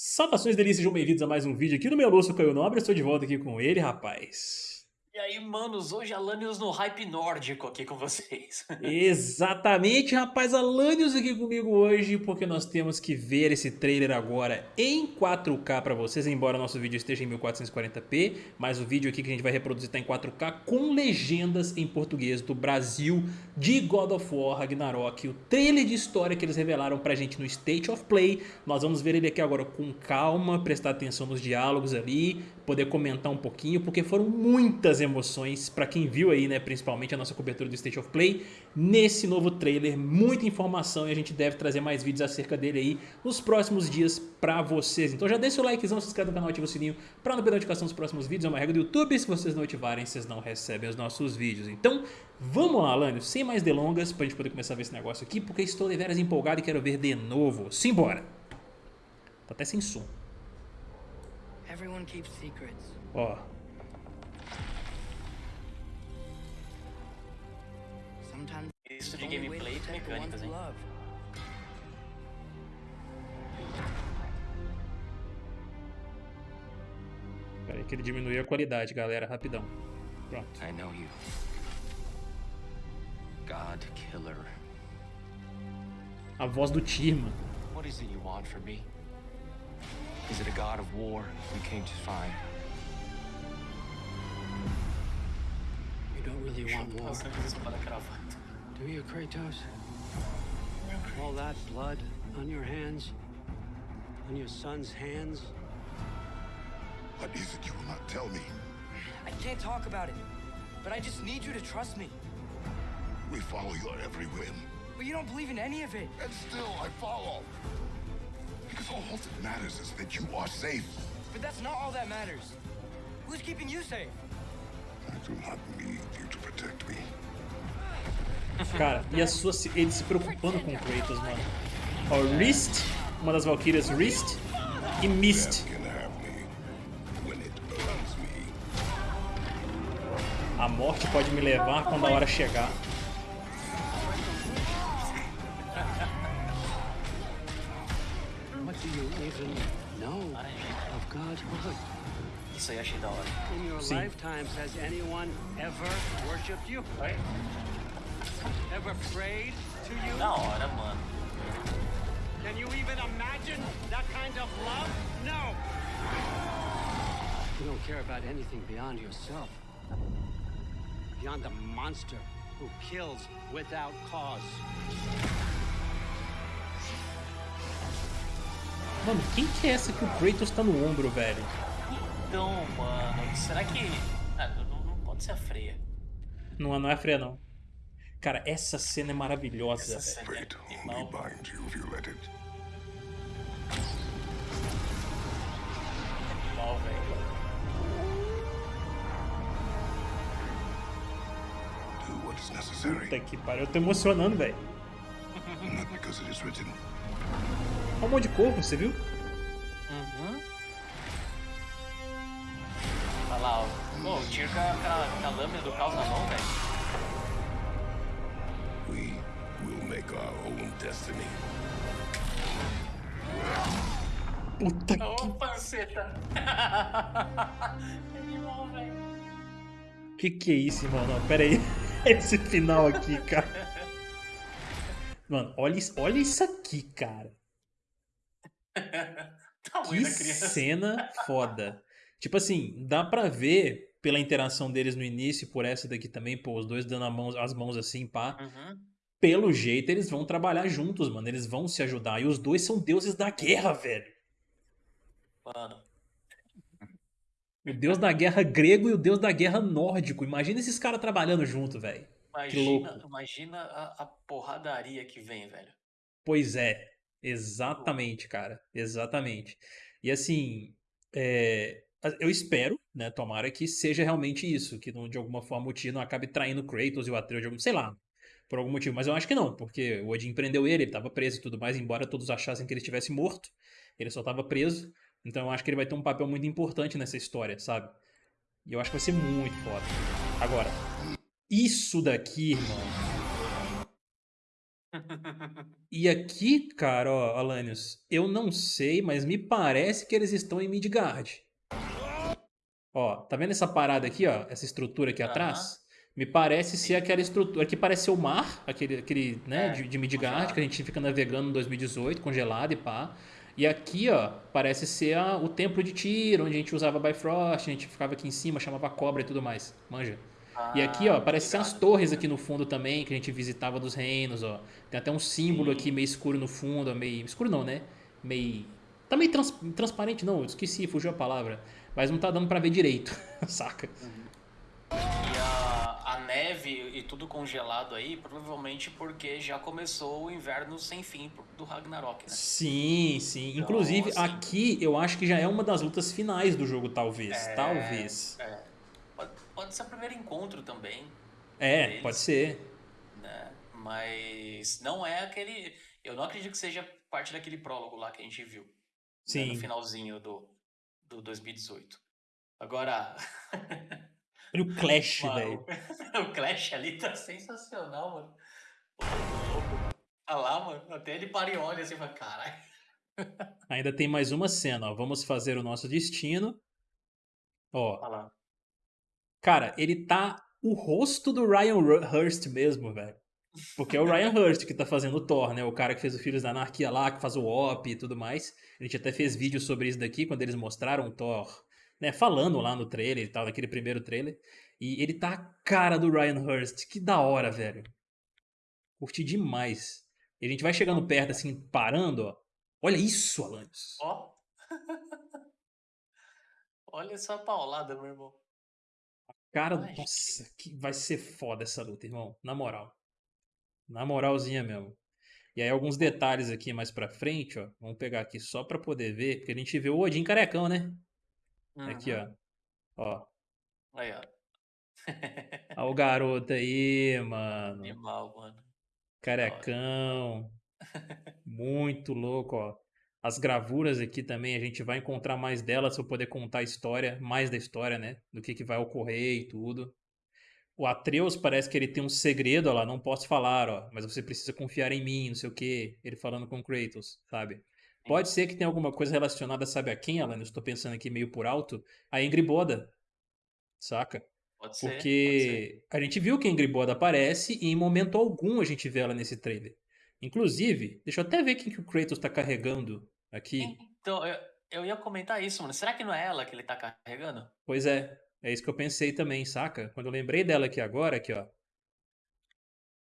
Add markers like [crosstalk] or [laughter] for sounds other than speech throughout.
Saudações delícias, sejam bem-vindos a mais um vídeo aqui no meu Lúcio Caio Nobre, eu estou de volta aqui com ele, rapaz. E aí, manos, hoje Alanios no hype nórdico aqui com vocês. [laughs] Exatamente, rapaz, Alanios aqui comigo hoje, porque nós temos que ver esse trailer agora em 4K para vocês, embora nosso vídeo esteja em 1440p, mas o vídeo aqui que a gente vai reproduzir está em 4K com legendas em português do Brasil de God of War Ragnarok, o trailer de história que eles revelaram pra gente no State of Play, nós vamos ver ele aqui agora com calma, prestar atenção nos diálogos ali, poder comentar um pouquinho, porque foram muitas emoções para quem viu aí, né, principalmente a nossa cobertura do State of Play, nesse novo trailer, muita informação e a gente deve trazer mais vídeos acerca dele aí nos próximos dias para vocês. Então já deixa o likezão, se inscreve no canal, ativa o sininho para não perder notificação dos próximos vídeos, é uma regra do YouTube, se vocês não ativarem, vocês não recebem os nossos vídeos. Então, vamos lá, Alânio, sem mais delongas, pra gente poder começar a ver esse negócio aqui, porque estou deveras empolgado e quero ver de novo. Simbora! Tá até sem som. Everyone keeps secrets. Ó. Sometimes Isso de gameplay e mecânicas, hein? love. Pera aí que ele diminuiu a qualidade, galera, rapidão. Pronto. I know you. God killer. A voz do Tirma. What is it you want from me? Is it a god of war you came to find? You don't really want war, Nossa, que espada cravata. do you, Kratos? All that blood on your hands, on your son's hands. What is it you will not tell me? I can't talk about it, but I just need you to trust me. We follow your every whim, But you don't believe in any of it. and still I follow. Because all that matters is that you are safe. But that's not all that matters. Who's keeping you safe? I do not need you to protect me. Cara, e a sua, ele se preocupando com o Kratos, mano. Ó, Rist, uma das Valkyrias Rist e Mist. Death can have me when it earns me. A morte pode me levar quando a hora chegar. Of God's word? Isso aí achei da hora. In your Sim. lifetimes, has anyone ever worshipped you? Oi? Ever prayed to you? Da hora, mano. Can you even imagine that kind of love? No. You don't care about anything beyond yourself. Beyond the monster who kills without cause. Mano, quem que é essa que o Kratos tá no ombro, velho? Então, mano, será que... Ah, não, não pode ser a Freya. Não, não é a Freya, não. Cara, essa cena é maravilhosa, Essa cena é animal. Animal, velho. Do what is necessary, Puta que pariu, eu tô emocionando, velho. not because it is written. Olha um monte de corpo, você viu? Uhum. Olha lá, ó. Pô, o Tyr com a, com a- lâmina do caos na mão, velho. We will make our own destiny. Puta que... Ô, panceta. [laughs] Animal, velho. Que que é isso, irmão? Não, pera aí. [laughs] Esse final aqui, cara. Mano, olha, isso- olha isso aqui, cara. [laughs] Tamanho Que cena foda. Tipo assim, dá pra ver pela interação deles no início e por essa daqui também, pô, os dois dando a mão- as mãos assim, pá. Uhum. Pelo jeito, eles vão trabalhar juntos, mano. Eles vão se ajudar. E os dois são deuses da guerra, velho. Mano, O deus da guerra grego e o deus da guerra nórdico. Imagina esses caras trabalhando junto, velho. imagina, louco. imagina a, a porradaria que vem, velho. Pois é. Exatamente, cara. Exatamente. E assim, é, eu espero, né, tomara que seja realmente isso, que não, de alguma forma o Tyr não acabe traindo o Kratos e o Atreus, de algum, sei lá, por algum motivo. Mas eu acho que não, porque o Odin prendeu ele, ele tava preso e tudo mais, embora todos achassem que ele estivesse morto, ele só tava preso. Então eu acho que ele vai ter um papel muito importante nessa história, sabe? E eu acho que vai ser muito foda. Agora, isso daqui, irmão, E aqui, cara, ó, Alanios, eu não sei, mas me parece que eles estão em Midgard. Ó, tá vendo essa parada aqui, ó? Essa estrutura aqui atrás? Me parece ser aquela estrutura que parece ser o mar, aquele, aquele né, É, de, de Midgard, congelado. que a gente fica navegando em 2018, congelado e pá. E aqui, ó, parece ser a- o templo de Tyr, onde a gente usava Bifrost, a gente ficava aqui em cima, chamava cobra e tudo mais. Manja. E aqui, ó, Ah, parece ser as torres aqui no fundo também, que a gente visitava dos reinos, ó. Tem até um símbolo Sim. aqui meio escuro no fundo, ó, meio... Escuro não, né? Meio... Tá meio trans- transparente, não, eu esqueci, fugiu a palavra. Mas não tá dando pra ver direito, [laughs] saca? E a, a neve e tudo congelado aí, provavelmente porque já começou o inverno sem fim do Ragnarok, né? Sim, sim. Então, Inclusive, assim- aqui eu acho que já é uma das lutas finais do jogo, talvez. É, Talvez. É. Pode, ser o primeiro encontro também, É, deles. pode ser. né? Mas não é aquele. Eu não acredito que seja parte daquele prólogo lá que a gente viu. né, Sim. No finalzinho do, do 2018. Agora. [laughs] Olha o Clash, Mano, velho. [laughs] o Clash ali tá sensacional, mano. Ô, louco. Ah lá, mano. Até ele para e olha assim e fala, caralho. Ainda tem mais uma cena, ó. Vamos fazer o nosso destino. Ó, Olha lá. Cara, ele tá o rosto do Ryan Hurst mesmo, velho. Porque é o Ryan Hurst que tá fazendo o Thor, né? O cara que fez o Filhos da Anarquia lá, que faz o OP e tudo mais. A gente até fez vídeo sobre isso daqui, quando eles mostraram o Thor, né? Falando lá no trailer e tal, naquele primeiro trailer. E ele tá a cara do Ryan Hurst. Que da hora, velho. Curti demais. E a gente vai chegando perto, assim, parando, ó. Olha isso, Alanis. Ó. [laughs] Olha essa paulada, meu irmão. Cara, Ai, nossa, que vai ser foda essa luta, irmão. Na moral. Na moralzinha mesmo. E aí alguns detalhes aqui mais pra frente, ó. Vamos pegar aqui só pra poder ver, porque a gente vê o Odin carecão, né? Aqui, Uhum. ó. Ó. Aí, ó. Ó o garoto aí, mano. Animal, mano. Carecão. Muito louco, ó. As gravuras aqui também, a gente vai encontrar mais delas pra poder contar a história, mais da história, né? Do que, que vai ocorrer e tudo. O Atreus parece que ele tem um segredo, ó lá, não posso falar, ó, mas você precisa confiar em mim, não sei o quê. Ele falando com Kratos, sabe? Pode ser que tenha alguma coisa relacionada, sabe a quem, Alan? Eu estou pensando aqui meio por alto. A Ingrid Boda, saca? Pode ser. pode ser. Porque a gente viu que a Ingrid Boda aparece e em momento algum a gente vê ela nesse trailer. Inclusive, deixa eu até ver quem que o Kratos tá carregando aqui. Então, eu, eu ia comentar isso, mano. Será que não é ela que ele tá carregando? Pois é, é isso que eu pensei também, saca? Quando eu lembrei dela aqui agora, aqui ó.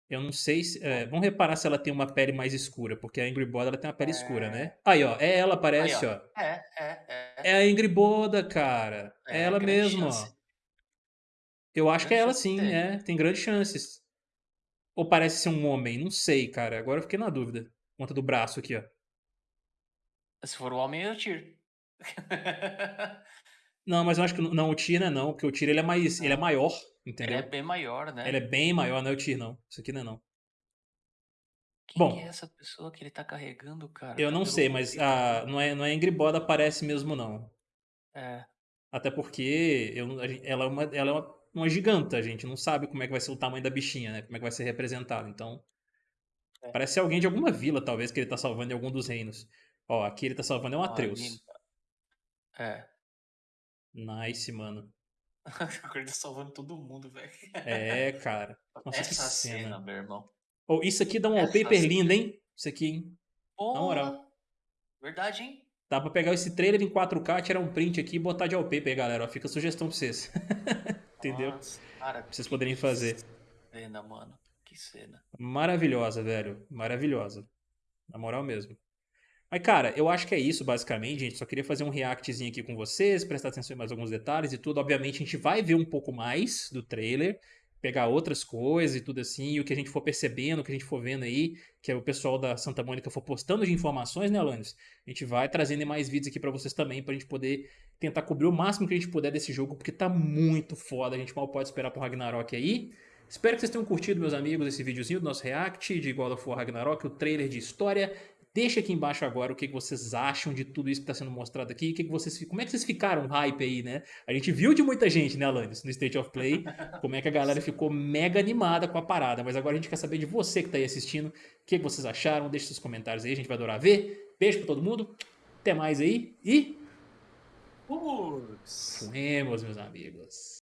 Eu não sei se. é, vamos reparar se ela tem uma pele mais escura, porque a Ingrid Boda ela tem uma pele escura, né? Aí, ó, é ela, parece, Aí, ó. É, é, é. É a Ingrid Boda, cara. É, É, ela mesma, chance. ó. Eu acho que é ela sim, ter. é. Tem grandes chances. Ou parece ser um homem, não sei, cara. Agora eu fiquei na dúvida. Conta do braço aqui, ó. Se for o homem, eu tiro. Não, mas eu acho que não, o Tyr não é não, porque o Tyr ele é mais, ele é maior, ele entendeu? é bem maior, né? Ele é bem maior, não é o Tyr não. Isso aqui não é não. Quem bom. é essa pessoa que ele tá carregando, cara? Eu não sei, mas a, não é, não é Ingrid Boda aparece mesmo não. É. Até porque eu, ela é, uma, ela é uma, uma giganta, a gente não sabe como é que vai ser o tamanho da bichinha, né? Como é que vai ser representado. Então, É. parece alguém de alguma vila, talvez, que ele tá salvando em algum dos reinos. Ó, aqui ele tá salvando é um Ó, Atreus. ali- É. Nice, mano. [laughs] Ele tá salvando todo mundo, velho. É, cara. [laughs] Nossa, que Essa cena. cena, meu irmão. Oh, isso aqui dá um wallpaper cena. lindo, hein? Isso aqui, hein? Porra, moral. Verdade, hein? Dá pra pegar esse trailer em 4K, tirar um print aqui e botar de wallpaper galera. Ó, fica a sugestão pra vocês. [laughs] Entendeu? Nossa, cara, Pra vocês poderem fazer. cena, mano. Que cena. Maravilhosa, velho. Maravilhosa. Na moral mesmo. Mas, cara, eu acho que é isso, basicamente, gente. Só queria fazer um reactzinho aqui com vocês, prestar atenção em mais alguns detalhes e tudo. Obviamente, a gente vai ver um pouco mais do trailer, pegar outras coisas e tudo assim, e o que a gente for percebendo, o que a gente for vendo aí, que é o pessoal da Santa Mônica for postando de informações, né, Alanis? A gente vai trazendo mais vídeos aqui pra vocês também, pra gente poder tentar cobrir o máximo que a gente puder desse jogo, porque tá muito foda. A gente mal pode esperar pro Ragnarok aí. Espero que vocês tenham curtido, meus amigos, esse videozinho do nosso react de God of War Ragnarok, o trailer de história. Deixa aqui embaixo agora o que vocês acham de tudo isso que está sendo mostrado aqui. O que vocês, como é que vocês ficaram hype aí, né? A gente viu de muita gente, né, Alanis, no State of Play, [laughs] como é que a galera ficou mega animada com a parada. Mas agora a gente quer saber de você que está aí assistindo, o que vocês acharam. Deixa seus comentários aí, a gente vai adorar ver. Beijo pra todo mundo, até mais aí e... Fuimos! Fuemos, meus amigos.